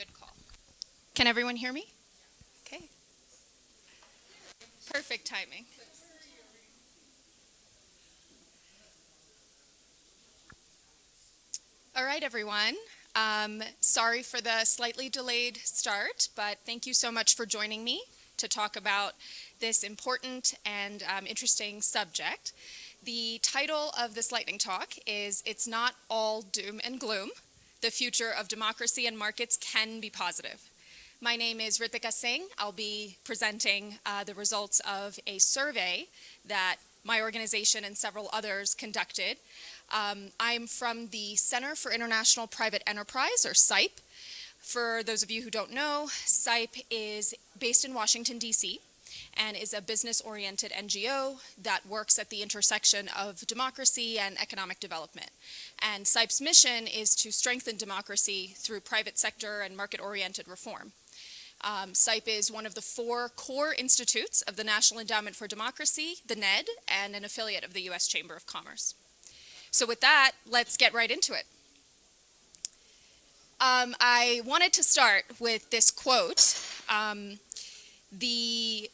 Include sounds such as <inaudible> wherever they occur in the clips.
Good call. Can everyone hear me? Okay. Perfect timing. All right, everyone. Um, sorry for the slightly delayed start, but thank you so much for joining me to talk about this important and um, interesting subject. The title of this lightning talk is It's Not All Doom and Gloom. The future of democracy and markets can be positive. My name is Ritika Singh. I'll be presenting uh, the results of a survey that my organization and several others conducted. Um, I'm from the Center for International Private Enterprise, or CIPE. For those of you who don't know, CIPE is based in Washington, D.C and is a business-oriented NGO that works at the intersection of democracy and economic development. And CIPE's mission is to strengthen democracy through private sector and market-oriented reform. Um, CIPE is one of the four core institutes of the National Endowment for Democracy, the NED, and an affiliate of the U.S. Chamber of Commerce. So with that, let's get right into it. Um, I wanted to start with this quote. Um, the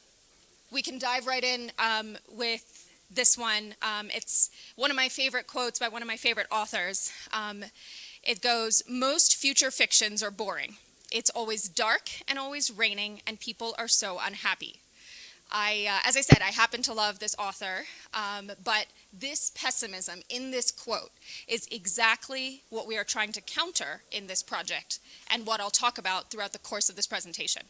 we can dive right in um, with this one. Um, it's one of my favorite quotes by one of my favorite authors. Um, it goes, most future fictions are boring. It's always dark and always raining and people are so unhappy. I, uh, as I said, I happen to love this author, um, but this pessimism in this quote is exactly what we are trying to counter in this project and what I'll talk about throughout the course of this presentation.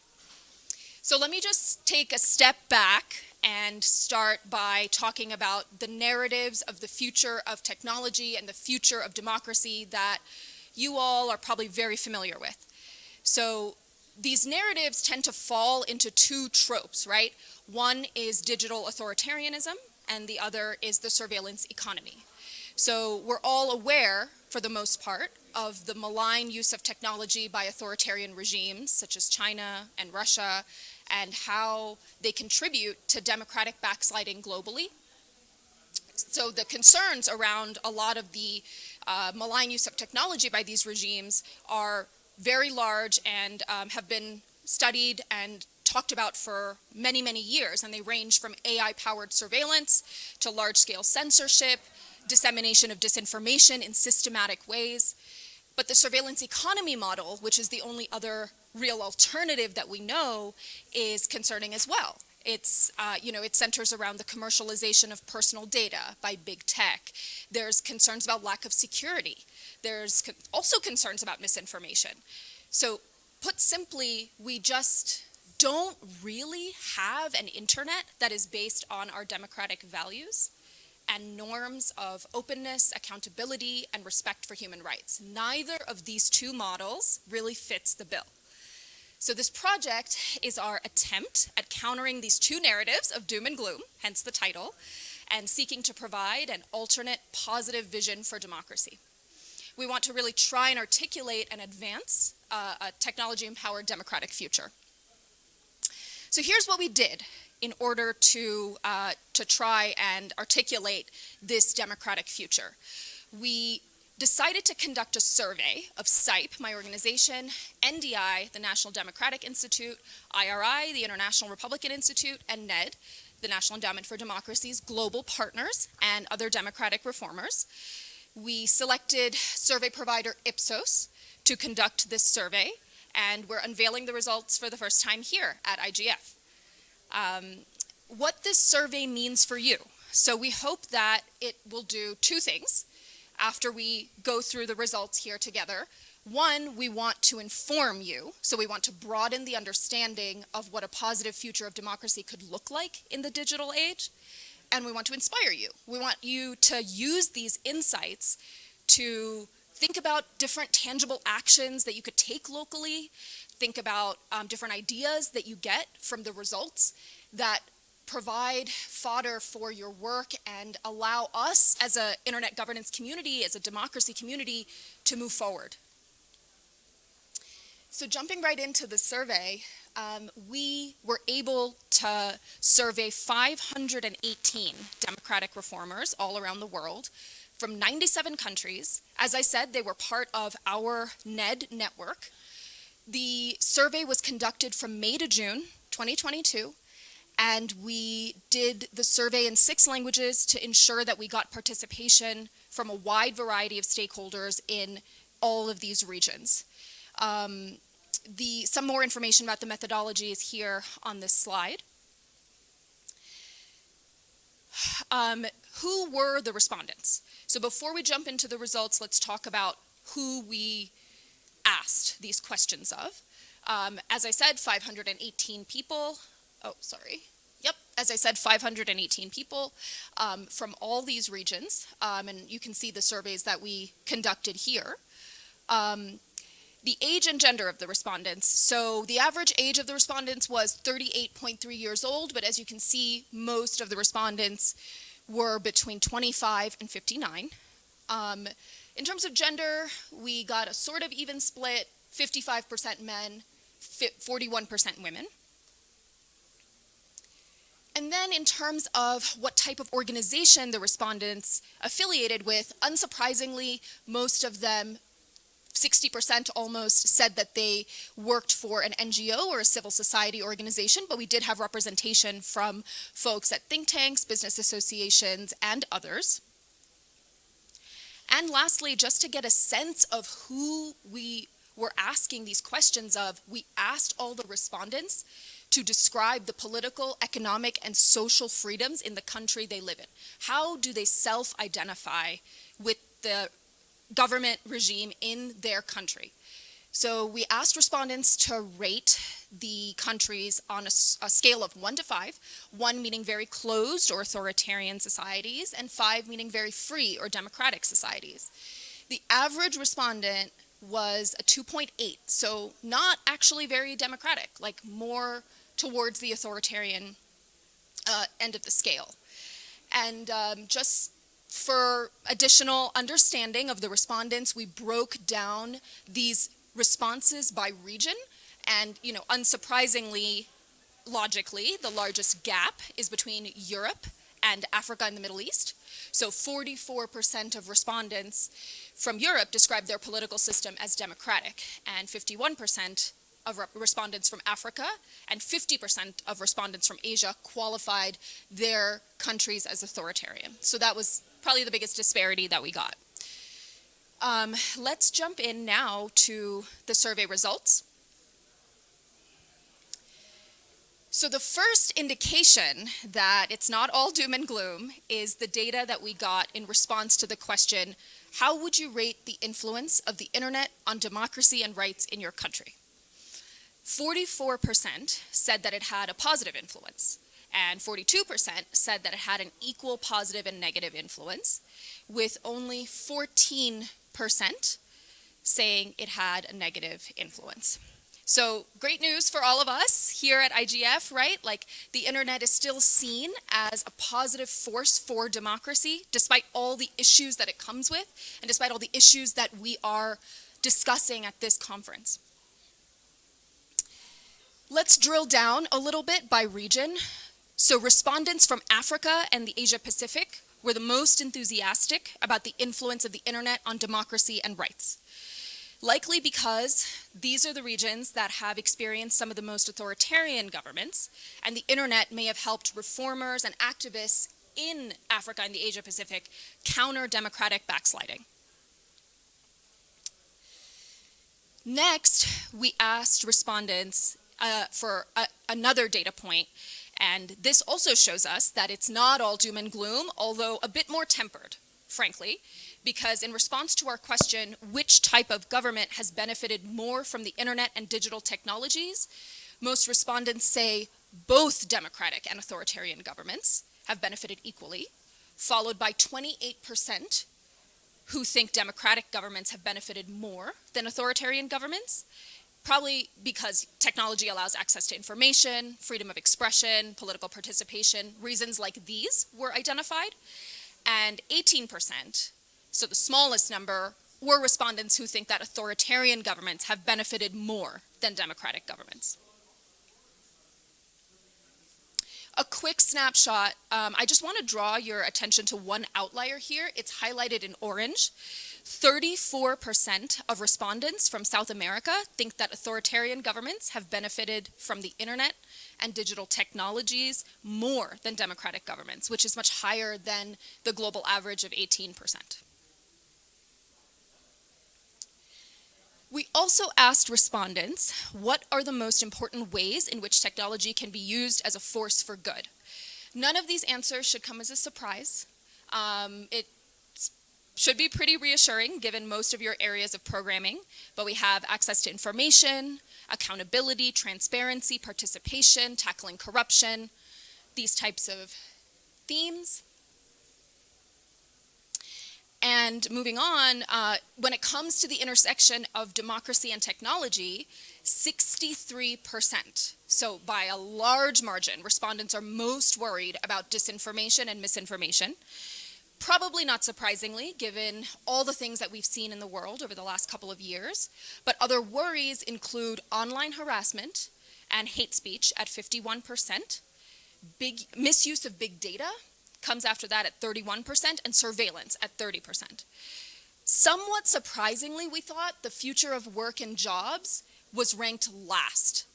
So let me just take a step back and start by talking about the narratives of the future of technology and the future of democracy that you all are probably very familiar with. So these narratives tend to fall into two tropes, right? One is digital authoritarianism and the other is the surveillance economy. So we're all aware, for the most part, of the malign use of technology by authoritarian regimes such as China and Russia and how they contribute to democratic backsliding globally. So the concerns around a lot of the uh, malign use of technology by these regimes are very large and um, have been studied and talked about for many, many years. And they range from AI-powered surveillance to large-scale censorship, dissemination of disinformation in systematic ways. But the surveillance economy model, which is the only other real alternative that we know is concerning as well. It's, uh, you know, it centers around the commercialization of personal data by big tech. There's concerns about lack of security. There's also concerns about misinformation. So put simply, we just don't really have an internet that is based on our democratic values and norms of openness, accountability, and respect for human rights. Neither of these two models really fits the bill. So this project is our attempt at countering these two narratives of doom and gloom, hence the title, and seeking to provide an alternate positive vision for democracy. We want to really try and articulate and advance uh, a technology-empowered democratic future. So here's what we did in order to, uh, to try and articulate this democratic future. We decided to conduct a survey of CIPE, my organization, NDI, the National Democratic Institute, IRI, the International Republican Institute, and NED, the National Endowment for Democracy's global partners and other democratic reformers. We selected survey provider Ipsos to conduct this survey, and we're unveiling the results for the first time here at IGF. Um, what this survey means for you. So we hope that it will do two things after we go through the results here together. One, we want to inform you, so we want to broaden the understanding of what a positive future of democracy could look like in the digital age, and we want to inspire you. We want you to use these insights to think about different tangible actions that you could take locally, think about um, different ideas that you get from the results that provide fodder for your work and allow us as an internet governance community, as a democracy community, to move forward. So jumping right into the survey, um, we were able to survey 518 democratic reformers all around the world from 97 countries. As I said, they were part of our NED network. The survey was conducted from May to June 2022, and we did the survey in six languages to ensure that we got participation from a wide variety of stakeholders in all of these regions. Um, the, some more information about the methodology is here on this slide. Um, who were the respondents? So before we jump into the results, let's talk about who we asked these questions of. Um, as I said, 518 people. Oh, sorry. Yep, as I said, 518 people um, from all these regions. Um, and you can see the surveys that we conducted here. Um, the age and gender of the respondents. So the average age of the respondents was 38.3 years old, but as you can see, most of the respondents were between 25 and 59. In terms of gender, we got a sort of even split, 55% men, 41% women. And then in terms of what type of organization the respondents affiliated with, unsurprisingly, most of them 60% almost said that they worked for an NGO or a civil society organization, but we did have representation from folks at think tanks, business associations, and others. And lastly, just to get a sense of who we were asking these questions of, we asked all the respondents to describe the political, economic, and social freedoms in the country they live in. How do they self-identify with the government regime in their country. So we asked respondents to rate the countries on a, a, scale of one to five, one meaning very closed or authoritarian societies, and five meaning very free or democratic societies. The average respondent was a 2.8, so not actually very democratic, like more towards the authoritarian uh, end of the scale. And um, just for additional understanding of the respondents, we broke down these responses by region. And, you know, unsurprisingly, logically, the largest gap is between Europe and Africa and the Middle East. So 44% of respondents from Europe described their political system as democratic, and 51% of respondents from Africa and 50% of respondents from Asia qualified their countries as authoritarian. So that was probably the biggest disparity that we got. Um, let's jump in now to the survey results. So the first indication that it's not all doom and gloom is the data that we got in response to the question, how would you rate the influence of the internet on democracy and rights in your country? 44% said that it had a positive influence and 42% said that it had an equal positive and negative influence, with only 14% saying it had a negative influence. So great news for all of us here at IGF, right? Like the internet is still seen as a positive force for democracy, despite all the issues that it comes with, and despite all the issues that we are discussing at this conference. Let's drill down a little bit by region. So respondents from Africa and the Asia Pacific were the most enthusiastic about the influence of the internet on democracy and rights. Likely because these are the regions that have experienced some of the most authoritarian governments, and the internet may have helped reformers and activists in Africa and the Asia Pacific counter democratic backsliding. Next, we asked respondents uh, for a, another data point and this also shows us that it's not all doom and gloom, although a bit more tempered, frankly, because in response to our question, which type of government has benefited more from the internet and digital technologies, most respondents say both democratic and authoritarian governments have benefited equally, followed by 28% who think democratic governments have benefited more than authoritarian governments, probably because technology allows access to information, freedom of expression, political participation, reasons like these were identified. And 18%, so the smallest number, were respondents who think that authoritarian governments have benefited more than democratic governments. A quick snapshot, um, I just want to draw your attention to one outlier here. It's highlighted in orange. 34% of respondents from South America think that authoritarian governments have benefited from the internet and digital technologies more than democratic governments, which is much higher than the global average of 18%. We also asked respondents, what are the most important ways in which technology can be used as a force for good? None of these answers should come as a surprise. Um, it should be pretty reassuring given most of your areas of programming, but we have access to information, accountability, transparency, participation, tackling corruption, these types of themes. And moving on, uh, when it comes to the intersection of democracy and technology, 63%, so by a large margin, respondents are most worried about disinformation and misinformation. Probably not surprisingly, given all the things that we've seen in the world over the last couple of years, but other worries include online harassment and hate speech at 51%, big misuse of big data comes after that at 31%, and surveillance at 30%. Somewhat surprisingly, we thought the future of work and jobs was ranked last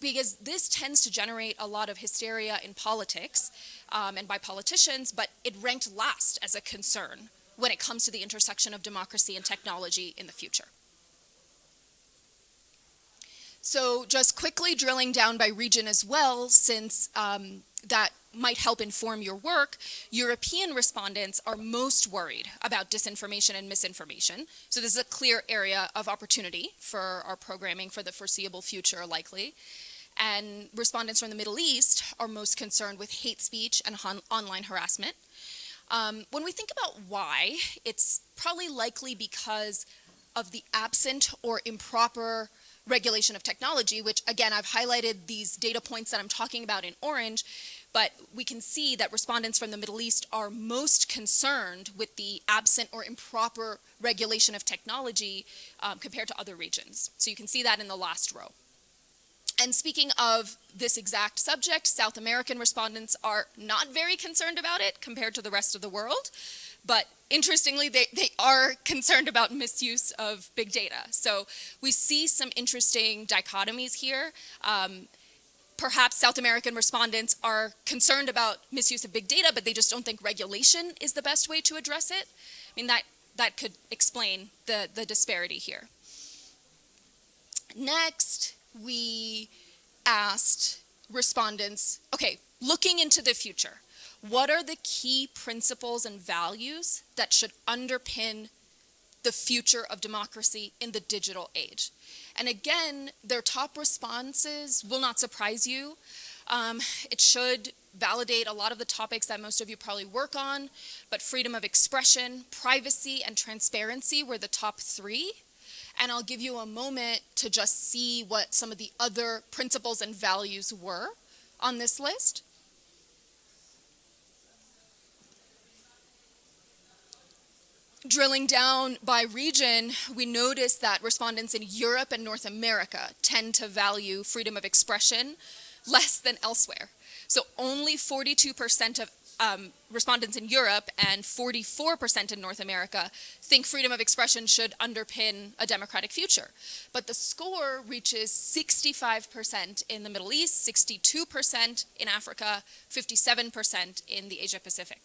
because this tends to generate a lot of hysteria in politics um, and by politicians, but it ranked last as a concern when it comes to the intersection of democracy and technology in the future. So just quickly drilling down by region as well, since um, that might help inform your work, European respondents are most worried about disinformation and misinformation. So this is a clear area of opportunity for our programming for the foreseeable future likely. And respondents from the Middle East are most concerned with hate speech and online harassment. Um, when we think about why, it's probably likely because of the absent or improper regulation of technology, which again, I've highlighted these data points that I'm talking about in orange, but we can see that respondents from the Middle East are most concerned with the absent or improper regulation of technology um, compared to other regions. So you can see that in the last row. And speaking of this exact subject, South American respondents are not very concerned about it compared to the rest of the world. But interestingly, they, they are concerned about misuse of big data. So we see some interesting dichotomies here. Um, perhaps South American respondents are concerned about misuse of big data, but they just don't think regulation is the best way to address it. I mean, that, that could explain the, the disparity here. Next, we asked respondents, okay, looking into the future, what are the key principles and values that should underpin the future of democracy in the digital age? And again, their top responses will not surprise you. Um, it should validate a lot of the topics that most of you probably work on, but freedom of expression, privacy, and transparency were the top three. And I'll give you a moment to just see what some of the other principles and values were on this list. Drilling down by region, we notice that respondents in Europe and North America tend to value freedom of expression less than elsewhere. So only 42% of um, respondents in Europe and 44% in North America think freedom of expression should underpin a democratic future. But the score reaches 65% in the Middle East, 62% in Africa, 57% in the Asia Pacific.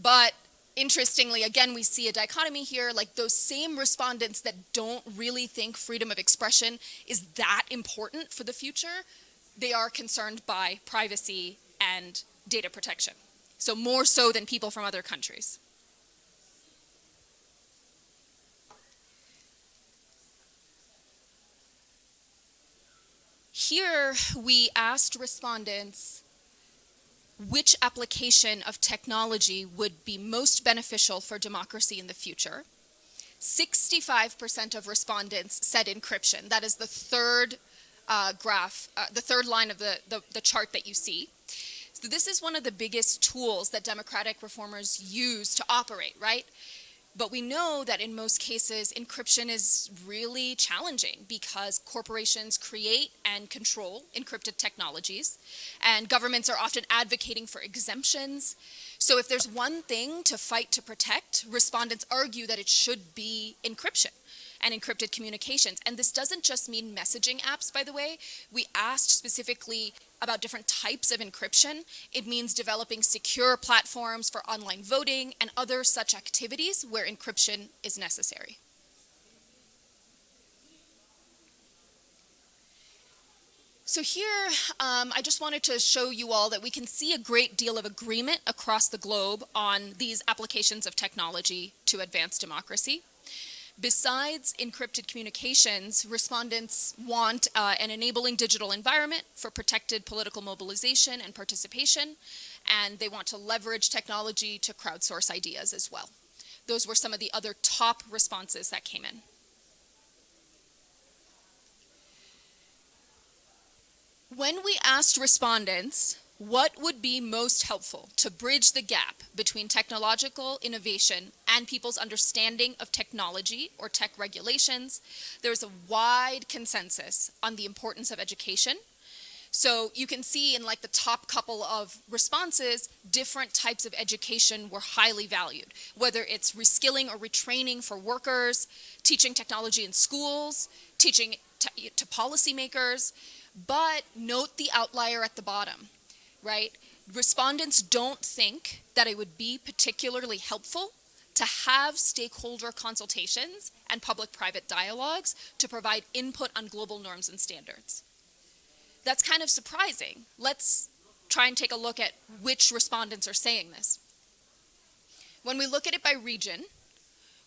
But interestingly, again, we see a dichotomy here, like those same respondents that don't really think freedom of expression is that important for the future, they are concerned by privacy and data protection. So more so than people from other countries. Here, we asked respondents which application of technology would be most beneficial for democracy in the future. 65% of respondents said encryption. That is the third uh, graph, uh, the third line of the, the, the chart that you see. So this is one of the biggest tools that democratic reformers use to operate, right? But we know that in most cases, encryption is really challenging because corporations create and control encrypted technologies, and governments are often advocating for exemptions. So if there's one thing to fight to protect, respondents argue that it should be encryption and encrypted communications. And this doesn't just mean messaging apps, by the way. We asked specifically about different types of encryption. It means developing secure platforms for online voting and other such activities where encryption is necessary. So here, um, I just wanted to show you all that we can see a great deal of agreement across the globe on these applications of technology to advance democracy. Besides encrypted communications, respondents want uh, an enabling digital environment for protected political mobilization and participation, and they want to leverage technology to crowdsource ideas as well. Those were some of the other top responses that came in. When we asked respondents what would be most helpful to bridge the gap between technological innovation and people's understanding of technology or tech regulations? There's a wide consensus on the importance of education. So you can see in like the top couple of responses, different types of education were highly valued, whether it's reskilling or retraining for workers, teaching technology in schools, teaching to policymakers, but note the outlier at the bottom right? Respondents don't think that it would be particularly helpful to have stakeholder consultations and public-private dialogues to provide input on global norms and standards. That's kind of surprising. Let's try and take a look at which respondents are saying this. When we look at it by region,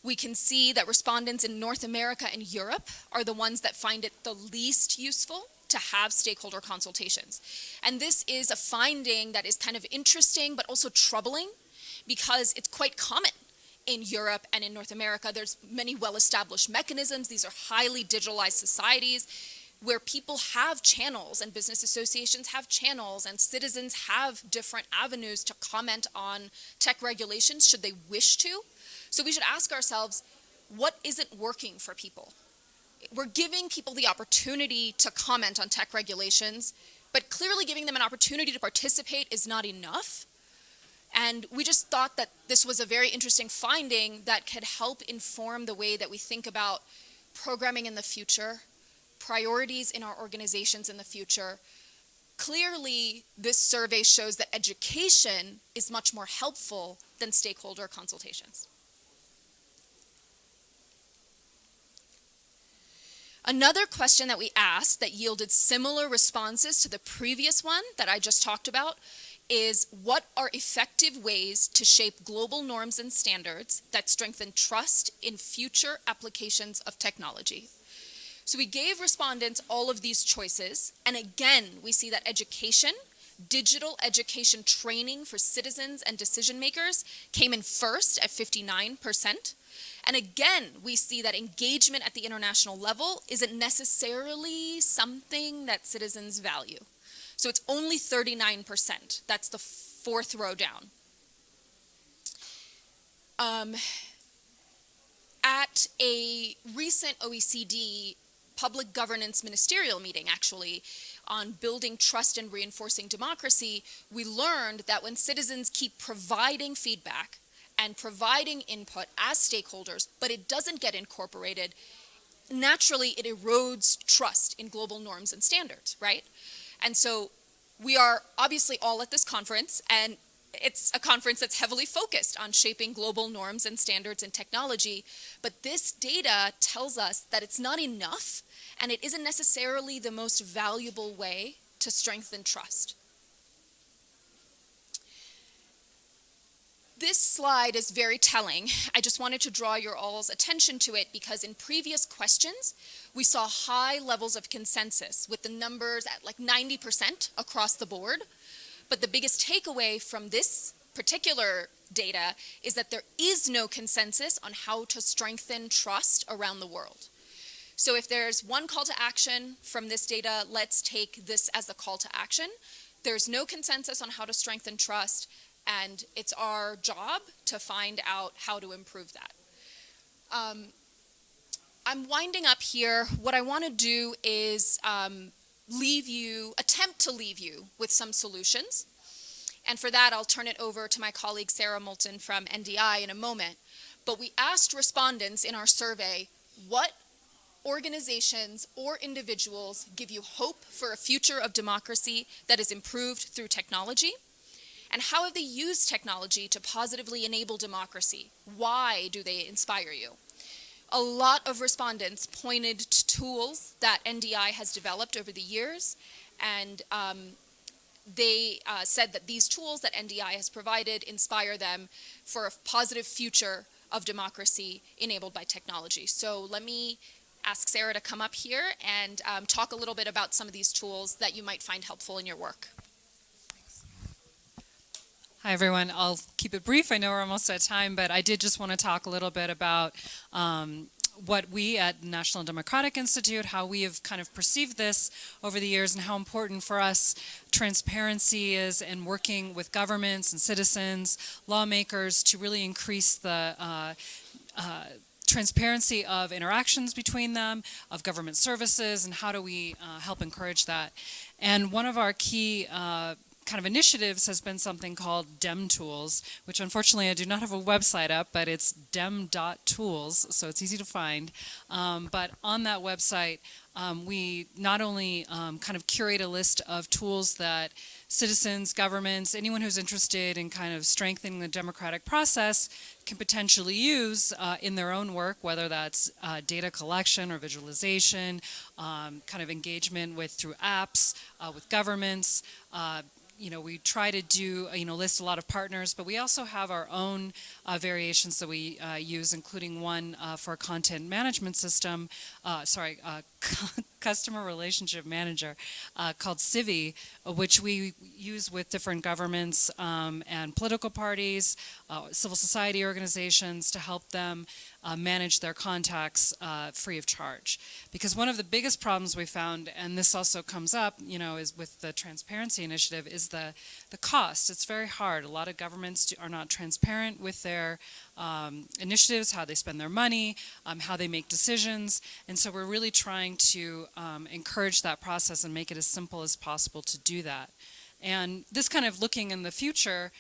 we can see that respondents in North America and Europe are the ones that find it the least useful to have stakeholder consultations. And this is a finding that is kind of interesting but also troubling because it's quite common in Europe and in North America. There's many well-established mechanisms. These are highly digitalized societies where people have channels and business associations have channels and citizens have different avenues to comment on tech regulations should they wish to. So we should ask ourselves, what isn't working for people? We're giving people the opportunity to comment on tech regulations, but clearly giving them an opportunity to participate is not enough. And we just thought that this was a very interesting finding that could help inform the way that we think about programming in the future, priorities in our organizations in the future. Clearly, this survey shows that education is much more helpful than stakeholder consultations. Another question that we asked that yielded similar responses to the previous one that I just talked about is what are effective ways to shape global norms and standards that strengthen trust in future applications of technology? So we gave respondents all of these choices, and again, we see that education, digital education training for citizens and decision makers came in first at 59%, and again, we see that engagement at the international level isn't necessarily something that citizens value. So it's only 39%. That's the fourth row down. Um, at a recent OECD public governance ministerial meeting, actually, on building trust and reinforcing democracy, we learned that when citizens keep providing feedback and providing input as stakeholders, but it doesn't get incorporated, naturally it erodes trust in global norms and standards, right? And so we are obviously all at this conference and it's a conference that's heavily focused on shaping global norms and standards in technology, but this data tells us that it's not enough and it isn't necessarily the most valuable way to strengthen trust. This slide is very telling. I just wanted to draw your all's attention to it because in previous questions, we saw high levels of consensus with the numbers at like 90% across the board. But the biggest takeaway from this particular data is that there is no consensus on how to strengthen trust around the world. So if there's one call to action from this data, let's take this as a call to action. There's no consensus on how to strengthen trust and it's our job to find out how to improve that. Um, I'm winding up here. What I want to do is um, leave you, attempt to leave you with some solutions. And for that, I'll turn it over to my colleague Sarah Moulton from NDI in a moment. But we asked respondents in our survey, what organizations or individuals give you hope for a future of democracy that is improved through technology? And how have they used technology to positively enable democracy? Why do they inspire you? A lot of respondents pointed to tools that NDI has developed over the years, and um, they uh, said that these tools that NDI has provided inspire them for a positive future of democracy enabled by technology. So let me ask Sarah to come up here and um, talk a little bit about some of these tools that you might find helpful in your work. Hi everyone, I'll keep it brief. I know we're almost at time, but I did just want to talk a little bit about um, what we at National Democratic Institute, how we have kind of perceived this over the years and how important for us transparency is and working with governments and citizens, lawmakers to really increase the uh, uh, transparency of interactions between them, of government services, and how do we uh, help encourage that. And one of our key uh, kind of initiatives has been something called DEM Tools, which unfortunately I do not have a website up, but it's dem.tools, so it's easy to find. Um, but on that website, um, we not only um, kind of curate a list of tools that citizens, governments, anyone who's interested in kind of strengthening the democratic process can potentially use uh, in their own work, whether that's uh, data collection or visualization, um, kind of engagement with through apps, uh, with governments, uh, you know, we try to do, you know, list a lot of partners, but we also have our own uh, variations that we uh, use, including one uh, for a content management system, uh, sorry, uh, <laughs> customer relationship manager uh, called Civi, which we use with different governments um, and political parties, civil society organizations to help them uh, manage their contacts uh, free of charge. Because one of the biggest problems we found, and this also comes up, you know, is with the transparency initiative, is the, the cost. It's very hard. A lot of governments do, are not transparent with their um, initiatives, how they spend their money, um, how they make decisions. And so we're really trying to um, encourage that process and make it as simple as possible to do that. And this kind of looking in the future,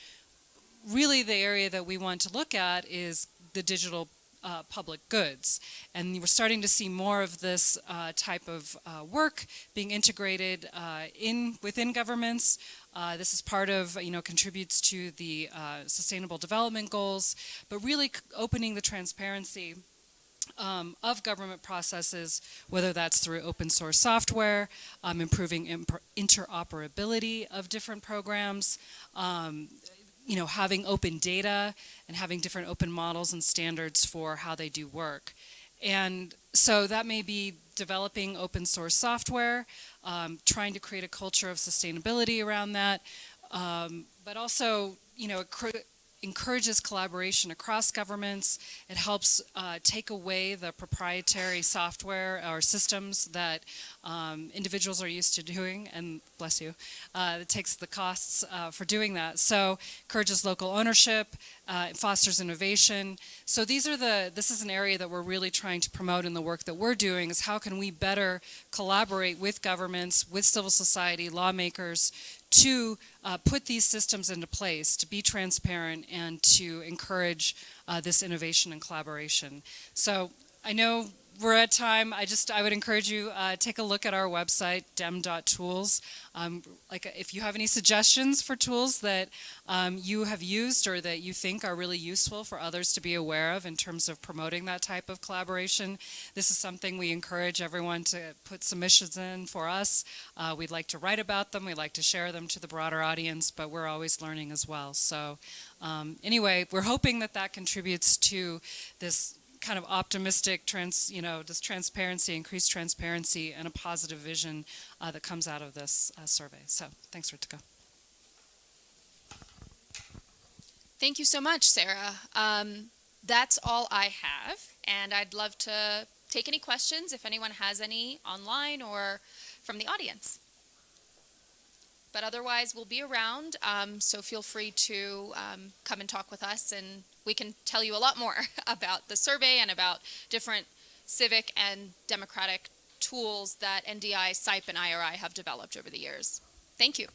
really the area that we want to look at is the digital uh, public goods. And we're starting to see more of this uh, type of uh, work being integrated uh, in within governments. Uh, this is part of, you know, contributes to the uh, sustainable development goals, but really opening the transparency um, of government processes, whether that's through open source software, um, improving interoperability of different programs, um, you know, having open data and having different open models and standards for how they do work. And so that may be developing open source software, um, trying to create a culture of sustainability around that, um, but also, you know, encourages collaboration across governments. It helps uh, take away the proprietary software or systems that um, individuals are used to doing, and bless you, uh, it takes the costs uh, for doing that. So encourages local ownership, uh, fosters innovation. So these are the, this is an area that we're really trying to promote in the work that we're doing is how can we better collaborate with governments, with civil society, lawmakers, to uh, put these systems into place, to be transparent and to encourage uh, this innovation and collaboration. So I know we're at time. I just I would encourage you uh, take a look at our website dem.tools. Um, like if you have any suggestions for tools that um, you have used or that you think are really useful for others to be aware of in terms of promoting that type of collaboration, this is something we encourage everyone to put submissions in for us. Uh, we'd like to write about them. We'd like to share them to the broader audience, but we're always learning as well. So um, anyway, we're hoping that that contributes to this kind of optimistic, trans, you know, this transparency, increased transparency, and a positive vision uh, that comes out of this uh, survey. So thanks, Ritika. Thank you so much, Sarah. Um, that's all I have, and I'd love to take any questions if anyone has any online or from the audience. but otherwise, we'll be around. Um, so feel free to um, come and talk with us, and we can tell you a lot more <laughs> about the survey and about different civic and democratic tools that NDI, CIPE, and IRI have developed over the years. Thank you.